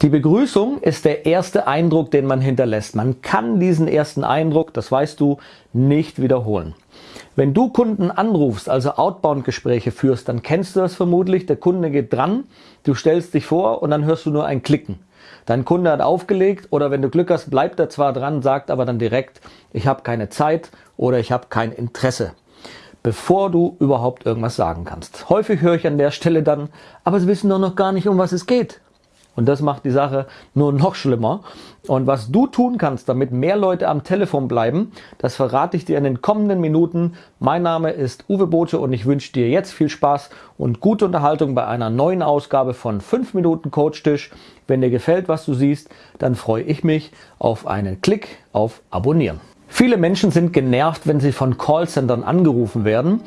Die Begrüßung ist der erste Eindruck, den man hinterlässt. Man kann diesen ersten Eindruck, das weißt du, nicht wiederholen. Wenn du Kunden anrufst, also Outbound-Gespräche führst, dann kennst du das vermutlich. Der Kunde geht dran, du stellst dich vor und dann hörst du nur ein Klicken. Dein Kunde hat aufgelegt oder wenn du Glück hast, bleibt er zwar dran, sagt aber dann direkt, ich habe keine Zeit oder ich habe kein Interesse bevor du überhaupt irgendwas sagen kannst. Häufig höre ich an der Stelle dann, aber sie wissen doch noch gar nicht, um was es geht. Und das macht die Sache nur noch schlimmer. Und was du tun kannst, damit mehr Leute am Telefon bleiben, das verrate ich dir in den kommenden Minuten. Mein Name ist Uwe Bote und ich wünsche dir jetzt viel Spaß und gute Unterhaltung bei einer neuen Ausgabe von 5 Minuten Coach Tisch. Wenn dir gefällt, was du siehst, dann freue ich mich auf einen Klick auf Abonnieren. Viele Menschen sind genervt, wenn sie von Callcentern angerufen werden.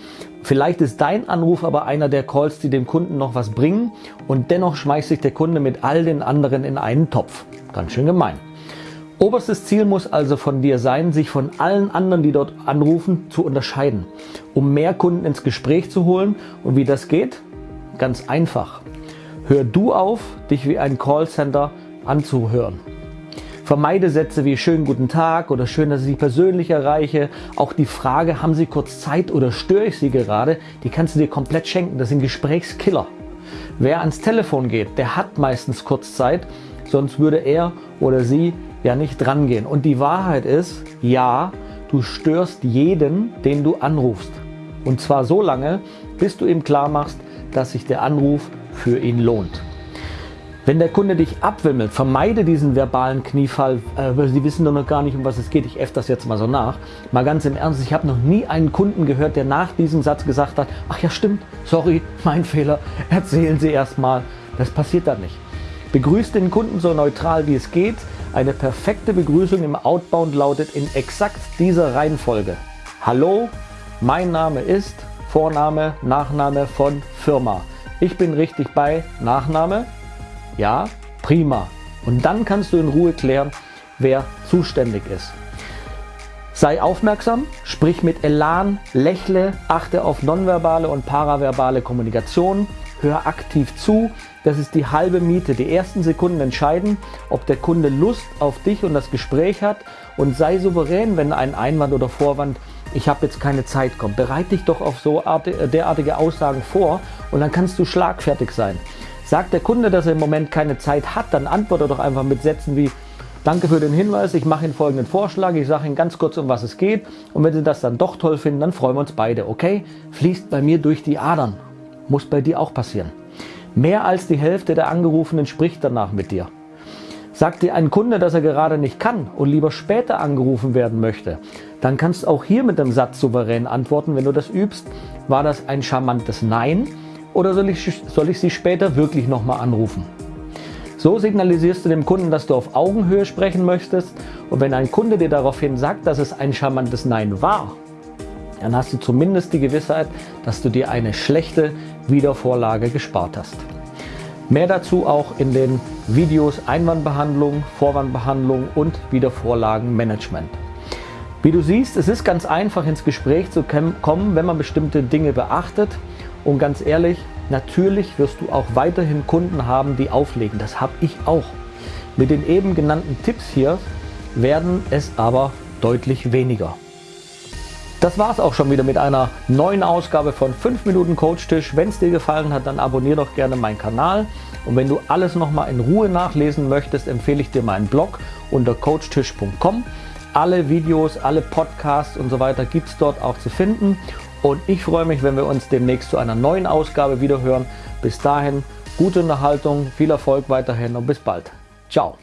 Vielleicht ist dein Anruf aber einer der Calls, die dem Kunden noch was bringen und dennoch schmeißt sich der Kunde mit all den anderen in einen Topf. Ganz schön gemein. Oberstes Ziel muss also von dir sein, sich von allen anderen, die dort anrufen, zu unterscheiden, um mehr Kunden ins Gespräch zu holen. Und wie das geht? Ganz einfach. Hör du auf, dich wie ein Callcenter anzuhören. Vermeide Sätze wie schönen guten Tag oder schön, dass ich Sie persönlich erreiche. Auch die Frage, haben Sie kurz Zeit oder störe ich Sie gerade, die kannst du dir komplett schenken. Das sind Gesprächskiller. Wer ans Telefon geht, der hat meistens kurz Zeit, sonst würde er oder sie ja nicht dran gehen. Und die Wahrheit ist, ja, du störst jeden, den du anrufst. Und zwar so lange, bis du ihm klar machst, dass sich der Anruf für ihn lohnt. Wenn der Kunde dich abwimmelt, vermeide diesen verbalen Kniefall, äh, weil sie wissen doch noch gar nicht, um was es geht. Ich äffe das jetzt mal so nach. Mal ganz im Ernst, ich habe noch nie einen Kunden gehört, der nach diesem Satz gesagt hat, ach ja stimmt, sorry, mein Fehler, erzählen Sie erst mal. Das passiert dann nicht. Begrüßt den Kunden so neutral wie es geht. Eine perfekte Begrüßung im Outbound lautet in exakt dieser Reihenfolge. Hallo, mein Name ist Vorname, Nachname von Firma. Ich bin richtig bei Nachname, ja, prima. Und dann kannst du in Ruhe klären, wer zuständig ist. Sei aufmerksam, sprich mit Elan, lächle, achte auf nonverbale und paraverbale Kommunikation, hör aktiv zu. Das ist die halbe Miete. Die ersten Sekunden entscheiden, ob der Kunde Lust auf dich und das Gespräch hat und sei souverän, wenn ein Einwand oder Vorwand, ich habe jetzt keine Zeit kommt. Bereite dich doch auf so derartige Aussagen vor und dann kannst du schlagfertig sein. Sagt der Kunde, dass er im Moment keine Zeit hat, dann antworte doch einfach mit Sätzen wie Danke für den Hinweis, ich mache Ihnen folgenden Vorschlag, ich sage Ihnen ganz kurz, um was es geht und wenn Sie das dann doch toll finden, dann freuen wir uns beide, okay? Fließt bei mir durch die Adern. Muss bei dir auch passieren. Mehr als die Hälfte der Angerufenen spricht danach mit dir. Sagt dir ein Kunde, dass er gerade nicht kann und lieber später angerufen werden möchte, dann kannst du auch hier mit dem Satz souverän antworten, wenn du das übst. War das ein charmantes Nein oder soll ich, soll ich Sie später wirklich nochmal anrufen? So signalisierst du dem Kunden, dass du auf Augenhöhe sprechen möchtest und wenn ein Kunde dir daraufhin sagt, dass es ein charmantes Nein war, dann hast du zumindest die Gewissheit, dass du dir eine schlechte Wiedervorlage gespart hast. Mehr dazu auch in den Videos Einwandbehandlung, Vorwandbehandlung und Wiedervorlagenmanagement. Wie du siehst, es ist ganz einfach ins Gespräch zu kommen, wenn man bestimmte Dinge beachtet und ganz ehrlich, natürlich wirst du auch weiterhin Kunden haben, die auflegen. Das habe ich auch. Mit den eben genannten Tipps hier werden es aber deutlich weniger. Das war es auch schon wieder mit einer neuen Ausgabe von 5 Minuten Coach Tisch. Wenn es dir gefallen hat, dann abonniere doch gerne meinen Kanal. Und wenn du alles nochmal in Ruhe nachlesen möchtest, empfehle ich dir meinen Blog unter coachtisch.com. Alle Videos, alle Podcasts und so weiter gibt es dort auch zu finden. Und ich freue mich, wenn wir uns demnächst zu einer neuen Ausgabe wieder hören. Bis dahin, gute Unterhaltung, viel Erfolg weiterhin und bis bald. Ciao.